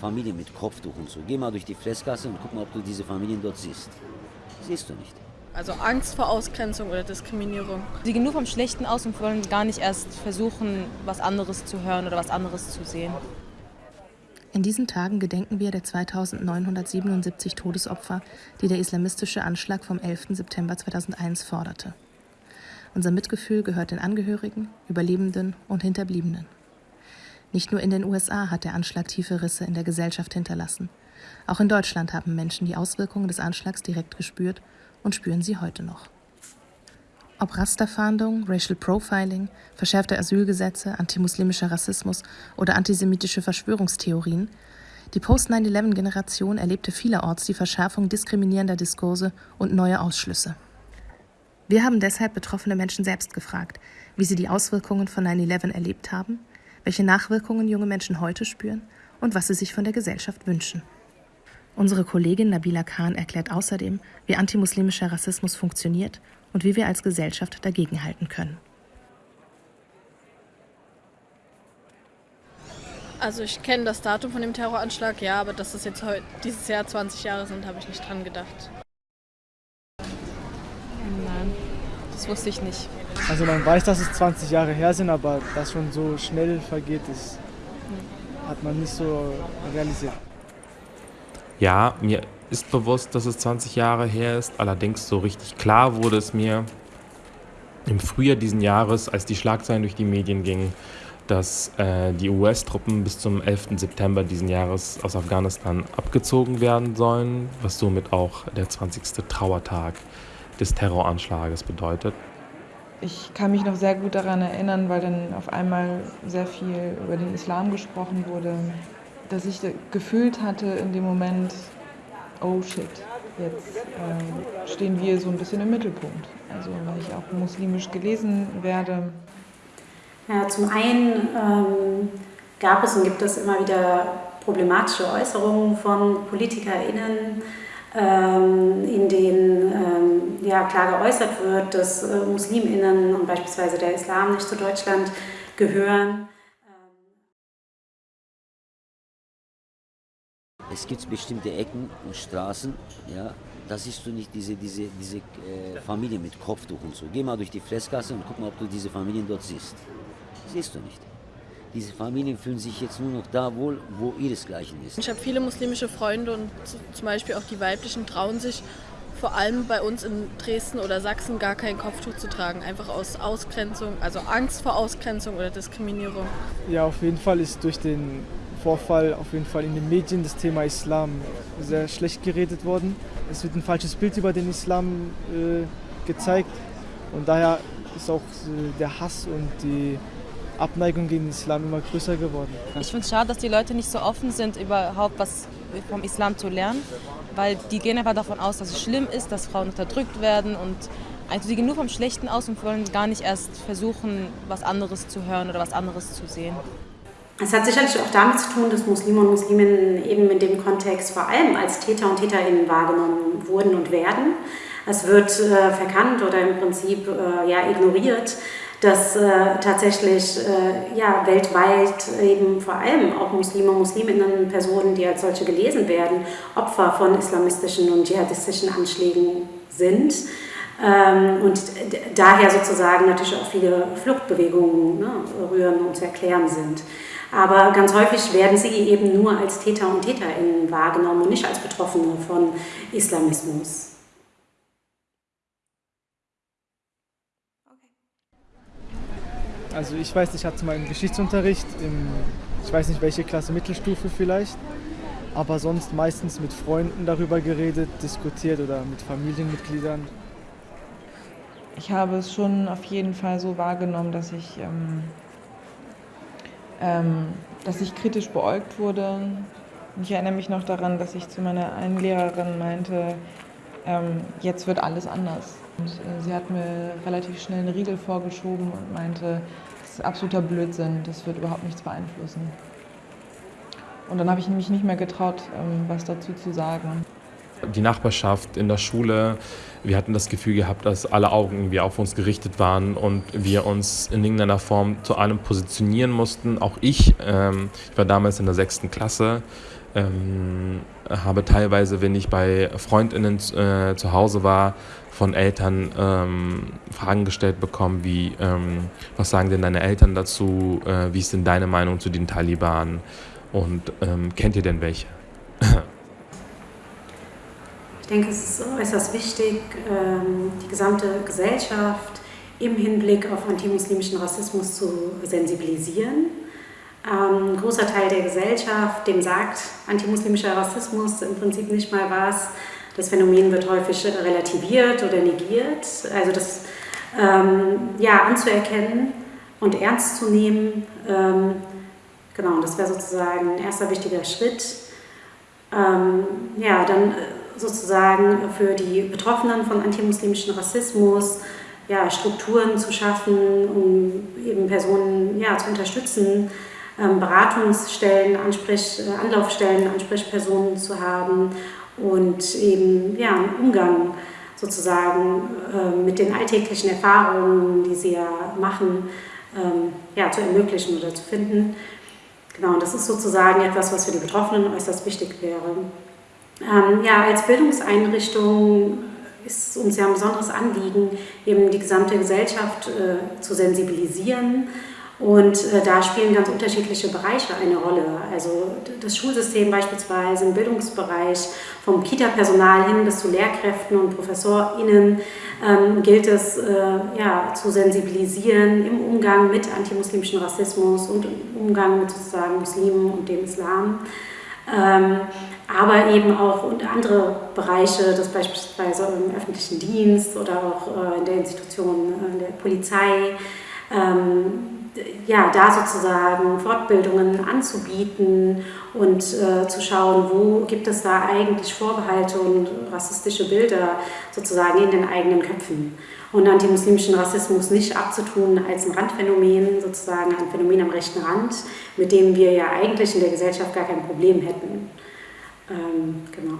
Familien mit Kopftuch und so. Geh mal durch die Fressgasse und guck mal, ob du diese Familien dort siehst. Siehst du nicht. Also Angst vor Ausgrenzung oder Diskriminierung. Sie gehen nur vom Schlechten aus und wollen gar nicht erst versuchen, was anderes zu hören oder was anderes zu sehen. In diesen Tagen gedenken wir der 2977 Todesopfer, die der islamistische Anschlag vom 11. September 2001 forderte. Unser Mitgefühl gehört den Angehörigen, Überlebenden und Hinterbliebenen. Nicht nur in den USA hat der Anschlag tiefe Risse in der Gesellschaft hinterlassen. Auch in Deutschland haben Menschen die Auswirkungen des Anschlags direkt gespürt und spüren sie heute noch. Ob Rasterfahndung, Racial Profiling, verschärfte Asylgesetze, antimuslimischer Rassismus oder antisemitische Verschwörungstheorien, die Post-9-11-Generation erlebte vielerorts die Verschärfung diskriminierender Diskurse und neue Ausschlüsse. Wir haben deshalb betroffene Menschen selbst gefragt, wie sie die Auswirkungen von 9-11 erlebt haben, welche Nachwirkungen junge Menschen heute spüren und was sie sich von der Gesellschaft wünschen. Unsere Kollegin Nabila Khan erklärt außerdem, wie antimuslimischer Rassismus funktioniert und wie wir als Gesellschaft dagegenhalten können. Also ich kenne das Datum von dem Terroranschlag, ja, aber dass es jetzt heute, dieses Jahr 20 Jahre sind, habe ich nicht dran gedacht. Nein, das wusste ich nicht. Also man weiß, dass es 20 Jahre her sind, aber dass schon so schnell vergeht, das hat man nicht so realisiert. Ja, mir ist bewusst, dass es 20 Jahre her ist. Allerdings so richtig klar wurde es mir im Frühjahr diesen Jahres, als die Schlagzeilen durch die Medien gingen, dass äh, die US-Truppen bis zum 11. September diesen Jahres aus Afghanistan abgezogen werden sollen, was somit auch der 20. Trauertag des Terroranschlages bedeutet. Ich kann mich noch sehr gut daran erinnern, weil dann auf einmal sehr viel über den Islam gesprochen wurde, dass ich gefühlt hatte in dem Moment, oh shit, jetzt äh, stehen wir so ein bisschen im Mittelpunkt. Also weil ich auch muslimisch gelesen werde. Ja, zum einen ähm, gab es und gibt es immer wieder problematische Äußerungen von PolitikerInnen, ähm, in denen ja, klar geäußert wird, dass äh, MuslimInnen und beispielsweise der Islam nicht zu Deutschland gehören. Es gibt bestimmte Ecken und Straßen, ja, da siehst du nicht diese, diese, diese äh, Familien mit Kopftuch und so. Geh mal durch die Fressgasse und guck mal, ob du diese Familien dort siehst. Siehst du nicht. Diese Familien fühlen sich jetzt nur noch da wohl, wo ihresgleichen ist. Ich habe viele muslimische Freunde und zum Beispiel auch die weiblichen trauen sich vor allem bei uns in Dresden oder Sachsen gar kein Kopftuch zu tragen, einfach aus Ausgrenzung, also Angst vor Ausgrenzung oder Diskriminierung. Ja, auf jeden Fall ist durch den Vorfall auf jeden Fall in den Medien das Thema Islam sehr schlecht geredet worden. Es wird ein falsches Bild über den Islam äh, gezeigt und daher ist auch äh, der Hass und die Abneigung gegen den Islam immer größer geworden. Ich finde es schade, dass die Leute nicht so offen sind, überhaupt was vom Islam zu lernen, weil die gehen einfach davon aus, dass es schlimm ist, dass Frauen unterdrückt werden und also die gehen nur vom Schlechten aus und wollen gar nicht erst versuchen, was anderes zu hören oder was anderes zu sehen. Es hat sicherlich auch damit zu tun, dass Muslime und Musliminnen eben in dem Kontext vor allem als Täter und Täterinnen wahrgenommen wurden und werden. Es wird äh, verkannt oder im Prinzip äh, ja, ignoriert, dass äh, tatsächlich äh, ja, weltweit eben vor allem auch Muslime Musliminnen, Personen, die als solche gelesen werden, Opfer von islamistischen und dschihadistischen Anschlägen sind. Ähm, und daher sozusagen natürlich auch viele Fluchtbewegungen ne, rühren und zu erklären sind. Aber ganz häufig werden sie eben nur als Täter und Täterinnen wahrgenommen und nicht als Betroffene von Islamismus. Also ich weiß, ich hatte mal einen Geschichtsunterricht, im, ich weiß nicht welche Klasse, Mittelstufe vielleicht, aber sonst meistens mit Freunden darüber geredet, diskutiert oder mit Familienmitgliedern. Ich habe es schon auf jeden Fall so wahrgenommen, dass ich ähm, ähm, dass ich kritisch beäugt wurde. Ich erinnere mich noch daran, dass ich zu meiner einen Lehrerin meinte, ähm, jetzt wird alles anders. Und äh, sie hat mir relativ schnell einen Riegel vorgeschoben und meinte, das ist absoluter Blödsinn, das wird überhaupt nichts beeinflussen. Und dann habe ich mich nicht mehr getraut, ähm, was dazu zu sagen die Nachbarschaft, in der Schule. Wir hatten das Gefühl gehabt, dass alle Augen irgendwie auf uns gerichtet waren und wir uns in irgendeiner Form zu allem positionieren mussten. Auch ich, ähm, ich war damals in der sechsten Klasse, ähm, habe teilweise, wenn ich bei Freundinnen äh, zu Hause war, von Eltern ähm, Fragen gestellt bekommen, wie, ähm, was sagen denn deine Eltern dazu, äh, wie ist denn deine Meinung zu den Taliban? Und ähm, kennt ihr denn welche? ich denke, es ist äußerst wichtig, ähm, die gesamte Gesellschaft im Hinblick auf antimuslimischen Rassismus zu sensibilisieren ein großer Teil der Gesellschaft, dem sagt antimuslimischer Rassismus im Prinzip nicht mal was. Das Phänomen wird häufig relativiert oder negiert. Also das ähm, ja, anzuerkennen und ernst zu nehmen, ähm, genau, das wäre sozusagen ein erster wichtiger Schritt. Ähm, ja, dann äh, sozusagen für die Betroffenen von antimuslimischem Rassismus ja, Strukturen zu schaffen, um eben Personen ja, zu unterstützen, ähm, Beratungsstellen, Ansprech, äh, Anlaufstellen, Ansprechpersonen zu haben und eben ja, einen Umgang sozusagen äh, mit den alltäglichen Erfahrungen, die sie ja machen, ähm, ja, zu ermöglichen oder zu finden. Genau, das ist sozusagen etwas, was für die Betroffenen äußerst wichtig wäre. Ähm, ja, als Bildungseinrichtung ist uns ja ein besonderes Anliegen, eben die gesamte Gesellschaft äh, zu sensibilisieren und äh, da spielen ganz unterschiedliche Bereiche eine Rolle. Also das Schulsystem beispielsweise im Bildungsbereich, vom Kita-Personal hin bis zu Lehrkräften und ProfessorInnen ähm, gilt es äh, ja, zu sensibilisieren im Umgang mit antimuslimischem Rassismus und im Umgang mit sozusagen Muslimen und dem Islam. Ähm, aber eben auch und andere Bereiche, das beispielsweise im öffentlichen Dienst oder auch äh, in der Institution äh, der Polizei. Ähm, ja, da sozusagen Fortbildungen anzubieten und äh, zu schauen, wo gibt es da eigentlich Vorbehalte und rassistische Bilder sozusagen in den eigenen Köpfen. Und antimuslimischen Rassismus nicht abzutun als ein Randphänomen, sozusagen ein Phänomen am rechten Rand, mit dem wir ja eigentlich in der Gesellschaft gar kein Problem hätten. Ähm, genau.